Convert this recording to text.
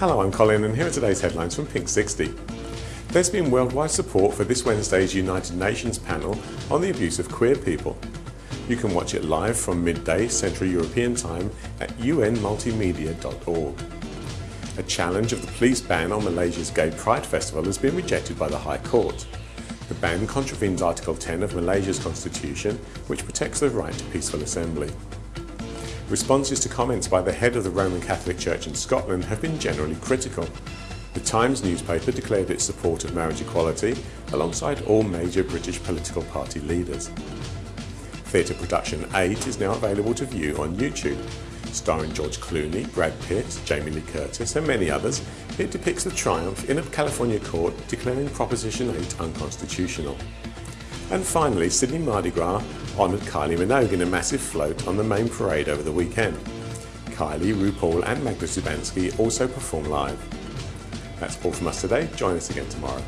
Hello, I'm Colin and here are today's headlines from Pink 60. There's been worldwide support for this Wednesday's United Nations panel on the abuse of queer people. You can watch it live from midday Central European Time at unmultimedia.org. A challenge of the police ban on Malaysia's Gay Pride Festival has been rejected by the High Court. The ban contravenes Article 10 of Malaysia's constitution, which protects the right to peaceful assembly. Responses to comments by the head of the Roman Catholic Church in Scotland have been generally critical. The Times newspaper declared its support of marriage equality alongside all major British political party leaders. Theatre production 8 is now available to view on YouTube. Starring George Clooney, Brad Pitt, Jamie Lee Curtis and many others, it depicts the triumph in a California court declaring Proposition 8 unconstitutional. And finally, Sydney Mardi Gras honoured Kylie Minogue in a massive float on the main parade over the weekend. Kylie, RuPaul and Magda Szubanski also perform live. That's all from us today. Join us again tomorrow.